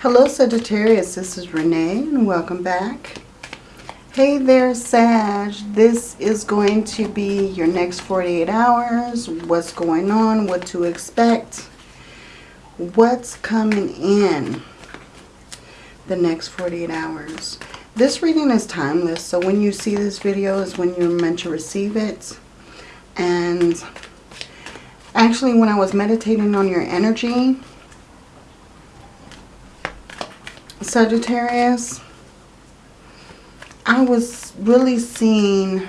Hello Sagittarius, this is Renee and welcome back. Hey there Sag, this is going to be your next 48 hours, what's going on, what to expect, what's coming in the next 48 hours. This reading is timeless, so when you see this video is when you're meant to receive it. And actually when I was meditating on your energy, Sagittarius, I was really seeing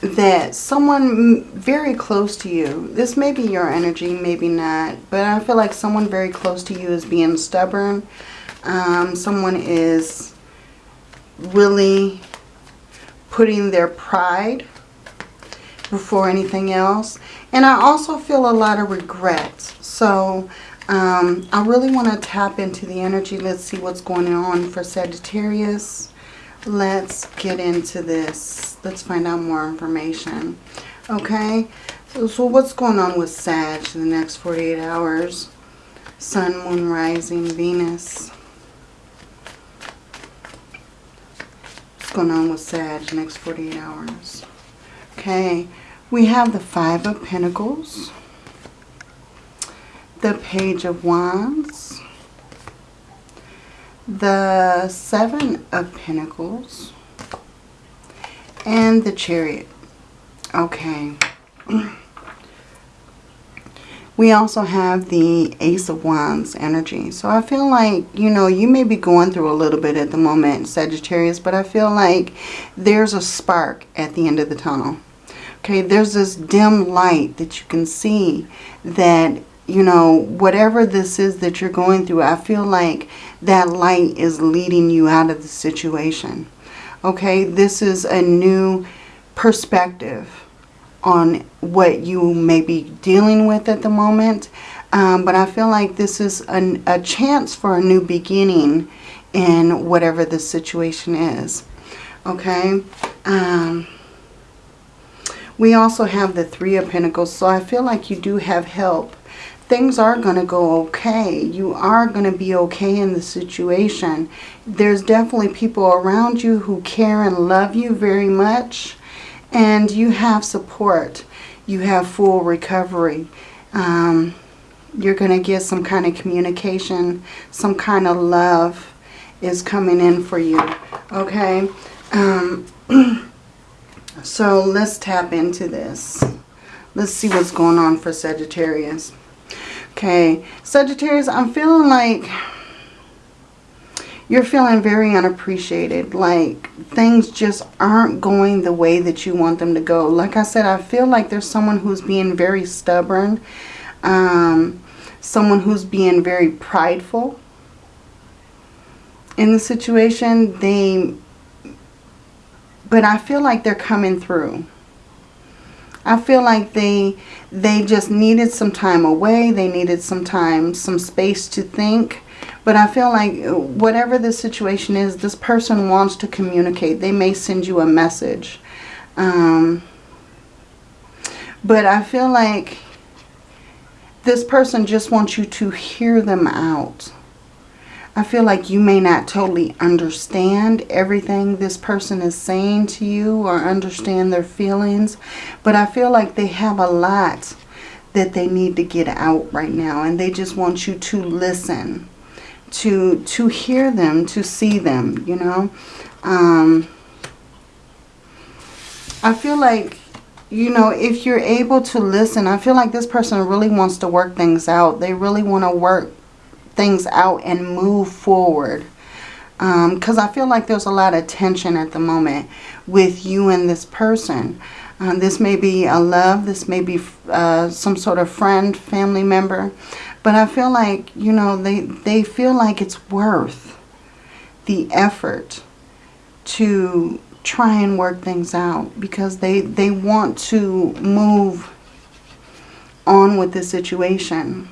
that someone very close to you, this may be your energy, maybe not, but I feel like someone very close to you is being stubborn. Um, someone is really putting their pride before anything else. And I also feel a lot of regret. So um, I really want to tap into the energy. Let's see what's going on for Sagittarius. Let's get into this. Let's find out more information. Okay, so, so what's going on with Sag in the next 48 hours? Sun, Moon, Rising, Venus. What's going on with Sag next 48 hours? Okay, we have the Five of Pentacles the Page of Wands, the Seven of Pentacles, and the Chariot. Okay. We also have the Ace of Wands energy. So I feel like, you know, you may be going through a little bit at the moment, Sagittarius, but I feel like there's a spark at the end of the tunnel. Okay, there's this dim light that you can see that you know, whatever this is that you're going through, I feel like that light is leading you out of the situation. Okay, this is a new perspective on what you may be dealing with at the moment. Um, but I feel like this is an, a chance for a new beginning in whatever the situation is. Okay. Um, we also have the Three of Pentacles. So I feel like you do have help things are going to go okay. You are going to be okay in the situation. There's definitely people around you who care and love you very much. And you have support. You have full recovery. Um, you're going to get some kind of communication, some kind of love is coming in for you. Okay? Um, so let's tap into this. Let's see what's going on for Sagittarius. Okay, Sagittarius, I'm feeling like you're feeling very unappreciated. Like things just aren't going the way that you want them to go. Like I said, I feel like there's someone who's being very stubborn. Um, someone who's being very prideful in the situation. They, but I feel like they're coming through. I feel like they they just needed some time away. They needed some time, some space to think. But I feel like whatever the situation is, this person wants to communicate. They may send you a message. Um, but I feel like this person just wants you to hear them out. I feel like you may not totally understand everything this person is saying to you or understand their feelings. But I feel like they have a lot that they need to get out right now. And they just want you to listen, to, to hear them, to see them, you know. Um, I feel like, you know, if you're able to listen, I feel like this person really wants to work things out. They really want to work things out and move forward. Because um, I feel like there's a lot of tension at the moment with you and this person. Um, this may be a love. This may be uh, some sort of friend, family member. But I feel like, you know, they, they feel like it's worth the effort to try and work things out. Because they, they want to move on with the situation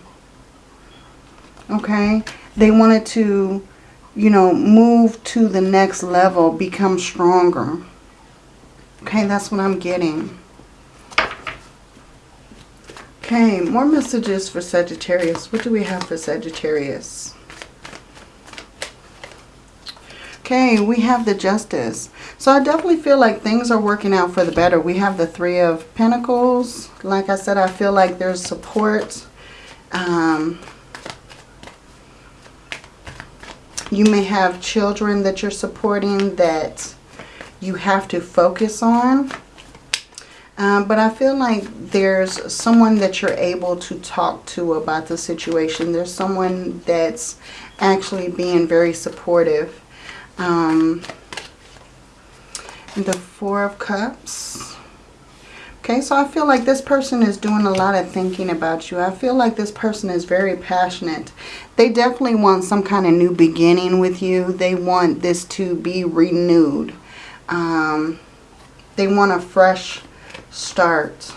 okay? They wanted to, you know, move to the next level, become stronger. Okay, that's what I'm getting. Okay, more messages for Sagittarius. What do we have for Sagittarius? Okay, we have the Justice. So I definitely feel like things are working out for the better. We have the Three of Pentacles. Like I said, I feel like there's support. Um, you may have children that you're supporting that you have to focus on. Um, but I feel like there's someone that you're able to talk to about the situation. There's someone that's actually being very supportive. Um, the Four of Cups. Okay, so I feel like this person is doing a lot of thinking about you. I feel like this person is very passionate. They definitely want some kind of new beginning with you. They want this to be renewed. Um, they want a fresh start.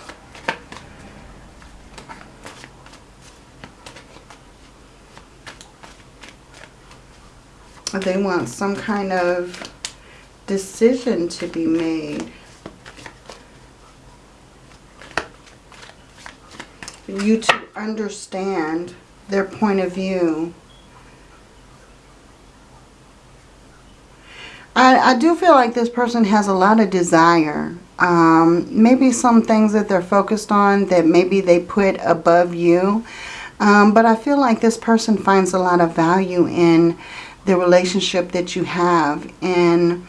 They want some kind of decision to be made. You to understand their point of view. I, I do feel like this person has a lot of desire. Um, maybe some things that they're focused on that maybe they put above you. Um, but I feel like this person finds a lot of value in the relationship that you have and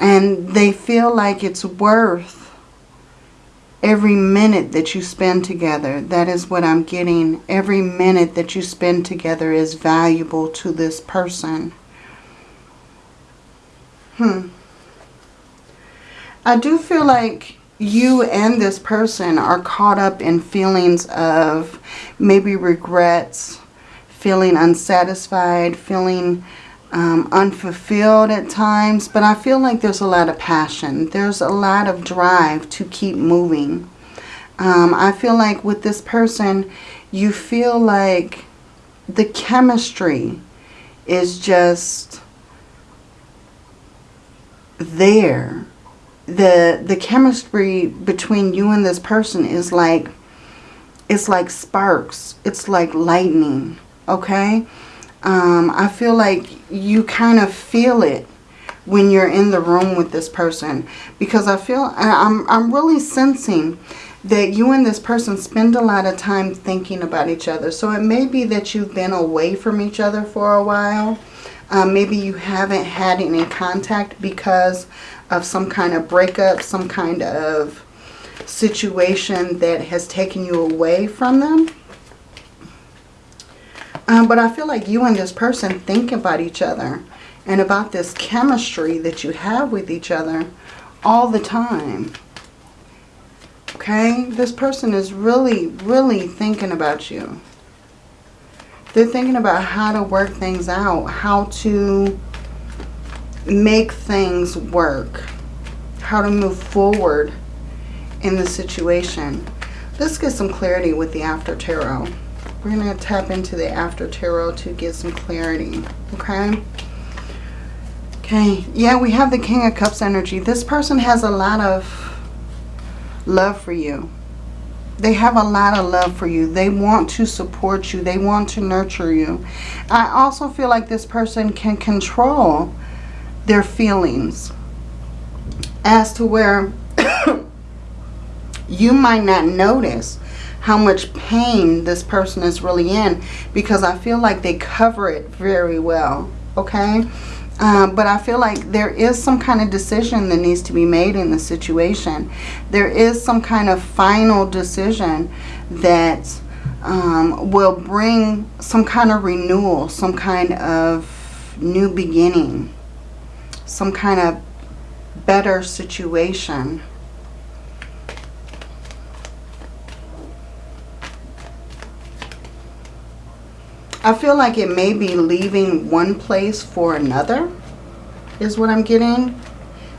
and they feel like it's worth every minute that you spend together. That is what I'm getting. Every minute that you spend together is valuable to this person. Hmm. I do feel like you and this person are caught up in feelings of maybe regrets, feeling unsatisfied, feeling um, unfulfilled at times. But I feel like there's a lot of passion. There's a lot of drive to keep moving. Um, I feel like with this person, you feel like the chemistry is just there. The, the chemistry between you and this person is like, it's like sparks. It's like lightning, okay? Um, I feel like you kind of feel it when you're in the room with this person. Because I feel, I'm, I'm really sensing that you and this person spend a lot of time thinking about each other. So it may be that you've been away from each other for a while. Um, maybe you haven't had any contact because of some kind of breakup, some kind of situation that has taken you away from them. Um, but I feel like you and this person think about each other and about this chemistry that you have with each other all the time. Okay? This person is really, really thinking about you. They're thinking about how to work things out, how to make things work, how to move forward in the situation. Let's get some clarity with the After Tarot. We're going to tap into the After Tarot to get some clarity. Okay? Okay. Yeah, we have the King of Cups energy. This person has a lot of love for you. They have a lot of love for you. They want to support you. They want to nurture you. I also feel like this person can control their feelings as to where you might not notice how much pain this person is really in because I feel like they cover it very well, okay? Um, but I feel like there is some kind of decision that needs to be made in the situation. There is some kind of final decision that um, will bring some kind of renewal, some kind of new beginning, some kind of better situation. I feel like it may be leaving one place for another is what I'm getting.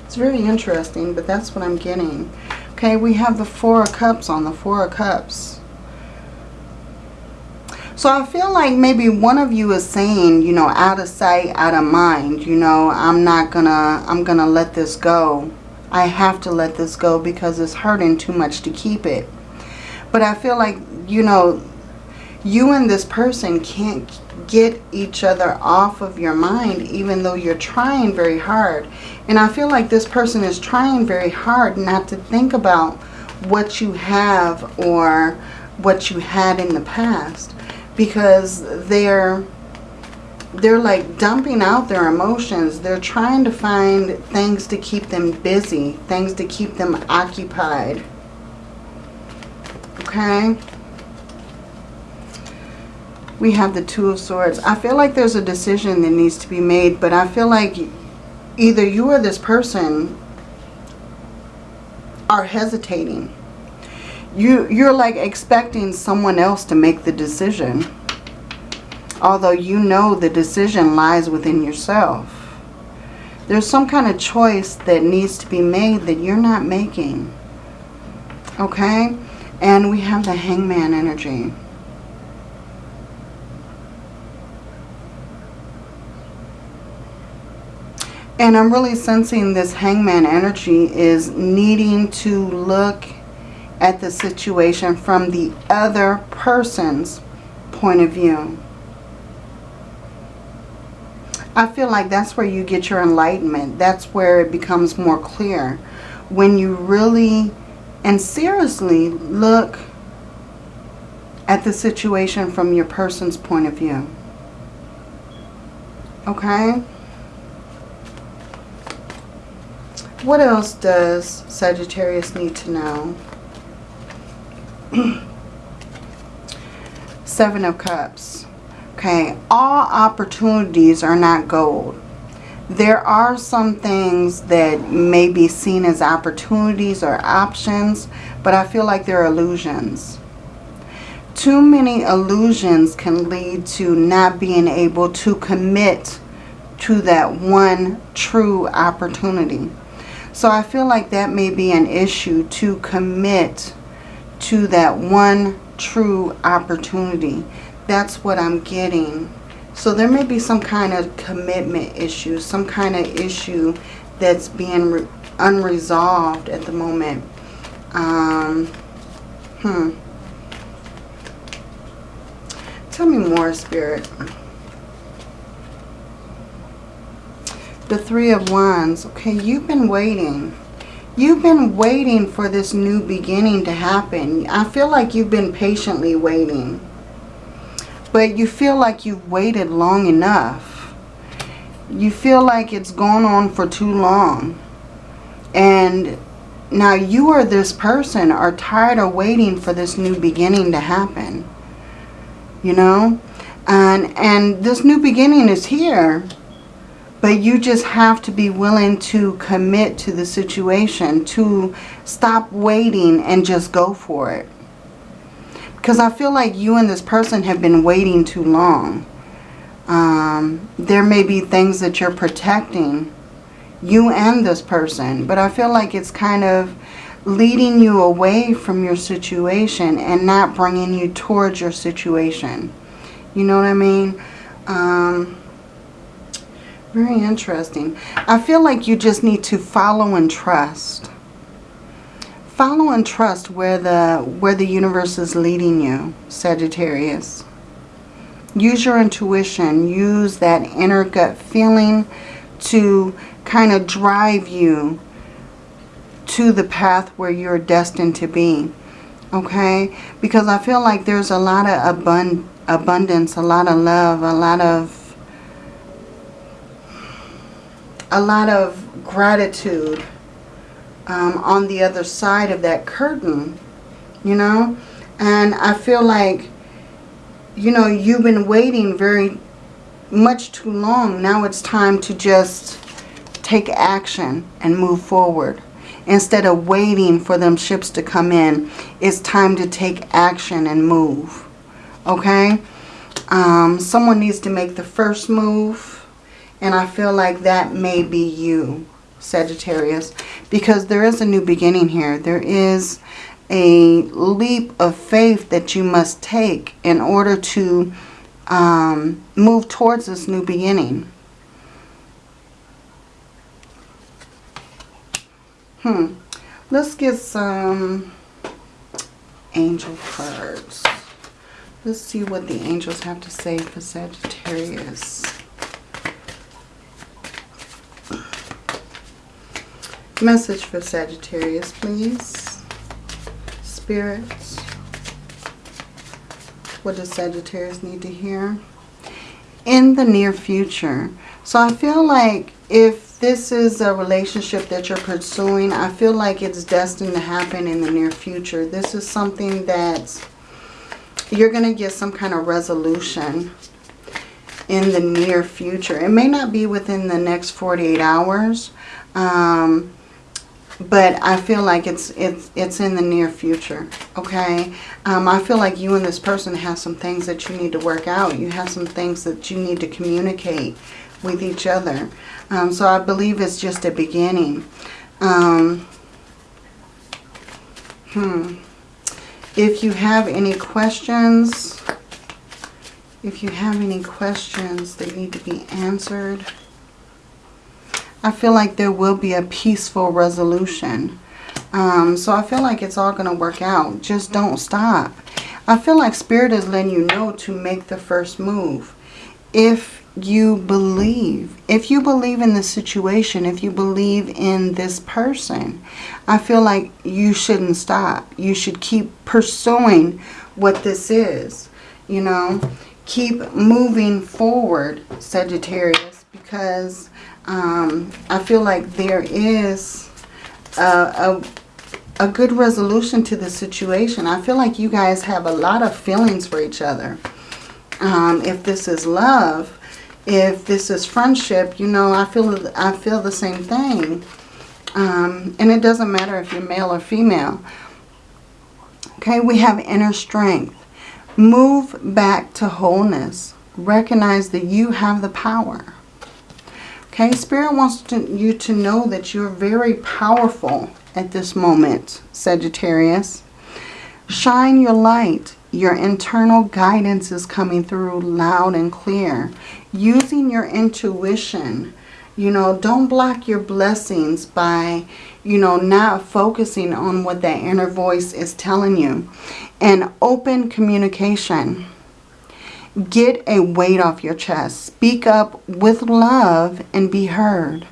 It's very interesting, but that's what I'm getting. Okay, we have the Four of Cups on the Four of Cups. So I feel like maybe one of you is saying, you know, out of sight, out of mind, you know, I'm not gonna, I'm gonna let this go. I have to let this go because it's hurting too much to keep it. But I feel like you know, you and this person can't get each other off of your mind even though you're trying very hard. And I feel like this person is trying very hard not to think about what you have or what you had in the past because they're they're like dumping out their emotions. They're trying to find things to keep them busy, things to keep them occupied. Okay? We have the Two of Swords. I feel like there's a decision that needs to be made, but I feel like either you or this person are hesitating. You, you're like expecting someone else to make the decision although you know the decision lies within yourself. There's some kind of choice that needs to be made that you're not making. Okay? And we have the hangman energy. And I'm really sensing this hangman energy is needing to look at the situation from the other person's point of view. I feel like that's where you get your enlightenment. That's where it becomes more clear. When you really and seriously look at the situation from your person's point of view. Okay? What else does Sagittarius need to know? Seven of Cups. Okay, all opportunities are not gold. There are some things that may be seen as opportunities or options, but I feel like they're illusions. Too many illusions can lead to not being able to commit to that one true opportunity. So I feel like that may be an issue to commit to that one true opportunity. That's what I'm getting. So there may be some kind of commitment issue, some kind of issue that's being unresolved at the moment. Um, hmm. Tell me more, Spirit. The Three of Wands. Okay, you've been waiting. You've been waiting for this new beginning to happen. I feel like you've been patiently waiting but you feel like you've waited long enough. You feel like it's gone on for too long. And now you or this person are tired of waiting for this new beginning to happen. You know? And, and this new beginning is here. But you just have to be willing to commit to the situation. To stop waiting and just go for it. Because I feel like you and this person have been waiting too long. Um, there may be things that you're protecting, you and this person. But I feel like it's kind of leading you away from your situation and not bringing you towards your situation. You know what I mean? Um, very interesting. I feel like you just need to follow and trust. Follow and trust where the, where the universe is leading you, Sagittarius. Use your intuition. Use that inner gut feeling to kind of drive you to the path where you're destined to be. Okay? Because I feel like there's a lot of abund abundance, a lot of love, a lot of a lot of gratitude um, on the other side of that curtain, you know. And I feel like, you know, you've been waiting very much too long. Now it's time to just take action and move forward. Instead of waiting for them ships to come in, it's time to take action and move. Okay? Um, someone needs to make the first move. And I feel like that may be you. Sagittarius, because there is a new beginning here. There is a leap of faith that you must take in order to um, move towards this new beginning. Hmm. Let's get some angel cards. Let's see what the angels have to say for Sagittarius. Message for Sagittarius, please. Spirits. What does Sagittarius need to hear? In the near future. So I feel like if this is a relationship that you're pursuing, I feel like it's destined to happen in the near future. This is something that you're going to get some kind of resolution in the near future. It may not be within the next 48 hours, um, but I feel like it's it's it's in the near future. Okay, um, I feel like you and this person have some things that you need to work out. You have some things that you need to communicate with each other. Um, so I believe it's just a beginning. Um, hmm. If you have any questions, if you have any questions that need to be answered, I feel like there will be a peaceful resolution. Um, so I feel like it's all going to work out. Just don't stop. I feel like Spirit is letting you know to make the first move. If you believe, if you believe in the situation, if you believe in this person, I feel like you shouldn't stop. You should keep pursuing what this is. You know, keep moving forward, Sagittarius, because um, I feel like there is a, a, a good resolution to the situation. I feel like you guys have a lot of feelings for each other. Um, if this is love, if this is friendship, you know, I feel I feel the same thing. Um, and it doesn't matter if you're male or female. Okay, we have inner strength. Move back to wholeness. Recognize that you have the power. Okay, Spirit wants to, you to know that you're very powerful at this moment, Sagittarius. Shine your light. Your internal guidance is coming through loud and clear. Using your intuition. You know, don't block your blessings by, you know, not focusing on what that inner voice is telling you. And open communication. Get a weight off your chest. Speak up with love and be heard.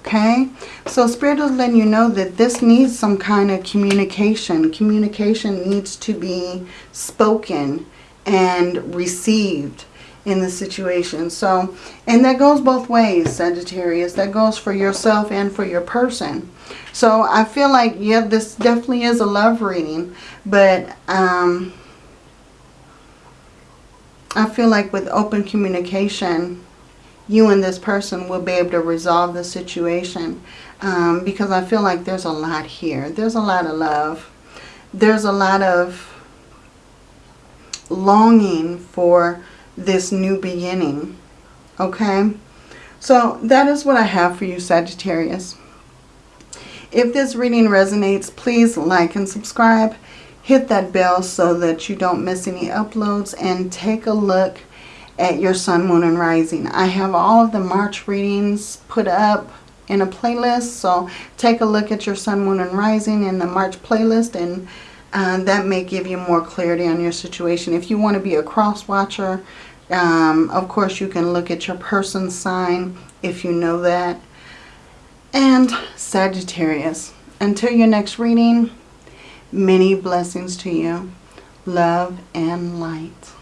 Okay? So Spirit is letting you know that this needs some kind of communication. Communication needs to be spoken and received in the situation. So, and that goes both ways, Sagittarius. That goes for yourself and for your person. So I feel like, yeah, this definitely is a love reading. But, um, I feel like with open communication, you and this person will be able to resolve the situation. Um, because I feel like there's a lot here. There's a lot of love. There's a lot of longing for this new beginning. Okay? So that is what I have for you, Sagittarius. If this reading resonates, please like and subscribe hit that bell so that you don't miss any uploads and take a look at your sun, moon, and rising. I have all of the March readings put up in a playlist. So take a look at your sun, moon, and rising in the March playlist and uh, that may give you more clarity on your situation. If you want to be a cross watcher, um, of course you can look at your person sign if you know that. And Sagittarius, until your next reading, Many blessings to you. Love and light.